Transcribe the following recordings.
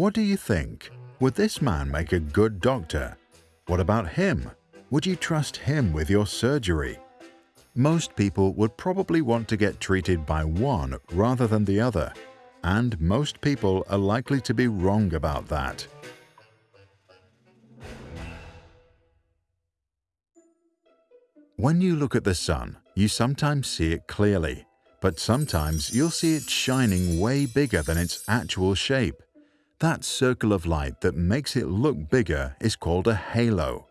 What do you think? Would this man make a good doctor? What about him? Would you trust him with your surgery? Most people would probably want to get treated by one rather than the other, and most people are likely to be wrong about that. When you look at the sun, you sometimes see it clearly, but sometimes you'll see it shining way bigger than its actual shape. That circle of light that makes it look bigger is called a halo.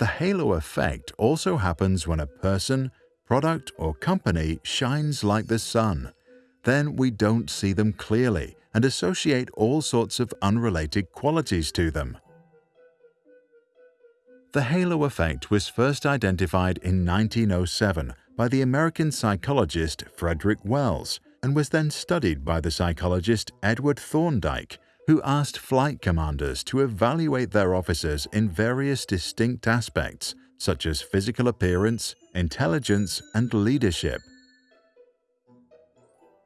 The halo effect also happens when a person, product or company shines like the sun. Then we don't see them clearly and associate all sorts of unrelated qualities to them. The halo effect was first identified in 1907 by the American psychologist Frederick Wells and was then studied by the psychologist Edward Thorndike, who asked flight commanders to evaluate their officers in various distinct aspects such as physical appearance, intelligence, and leadership.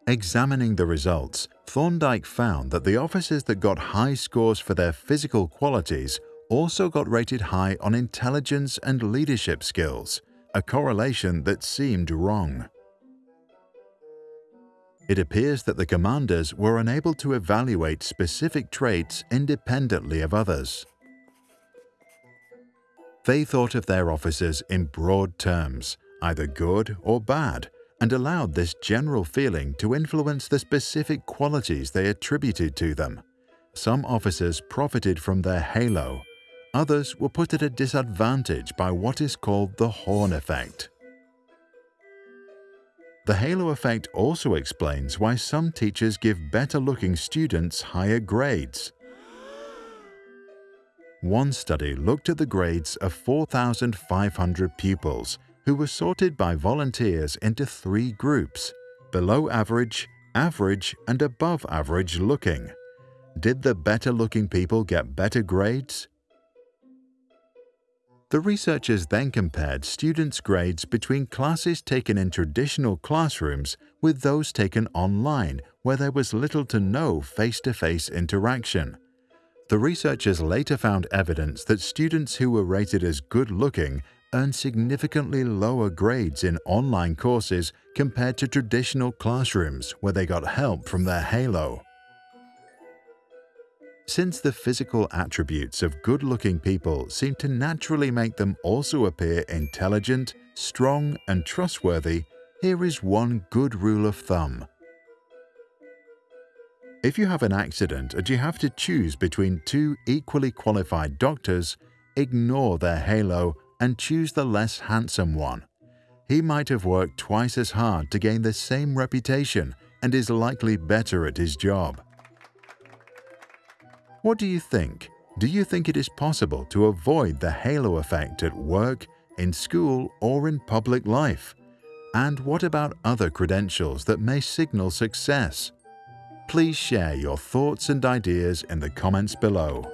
Examining the results, Thorndike found that the officers that got high scores for their physical qualities also got rated high on intelligence and leadership skills, a correlation that seemed wrong. It appears that the commanders were unable to evaluate specific traits independently of others. They thought of their officers in broad terms, either good or bad, and allowed this general feeling to influence the specific qualities they attributed to them. Some officers profited from their halo, others were put at a disadvantage by what is called the horn effect. The halo effect also explains why some teachers give better-looking students higher grades. One study looked at the grades of 4,500 pupils who were sorted by volunteers into three groups, below average, average and above average looking. Did the better-looking people get better grades? The researchers then compared students' grades between classes taken in traditional classrooms with those taken online where there was little to no face-to-face -face interaction. The researchers later found evidence that students who were rated as good-looking earned significantly lower grades in online courses compared to traditional classrooms where they got help from their halo. Since the physical attributes of good-looking people seem to naturally make them also appear intelligent, strong and trustworthy, here is one good rule of thumb. If you have an accident and you have to choose between two equally qualified doctors, ignore their halo and choose the less handsome one. He might have worked twice as hard to gain the same reputation and is likely better at his job. What do you think? Do you think it is possible to avoid the halo effect at work, in school or in public life? And what about other credentials that may signal success? Please share your thoughts and ideas in the comments below.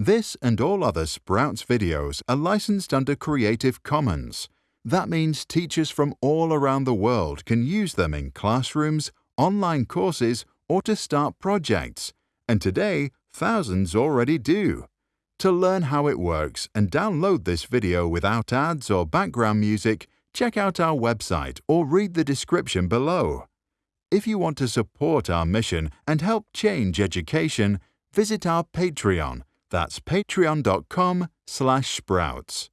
This and all other Sprouts videos are licensed under Creative Commons. That means teachers from all around the world can use them in classrooms, online courses, or to start projects. And today, thousands already do. To learn how it works and download this video without ads or background music, check out our website or read the description below. If you want to support our mission and help change education, visit our Patreon that's patreon.com slash sprouts.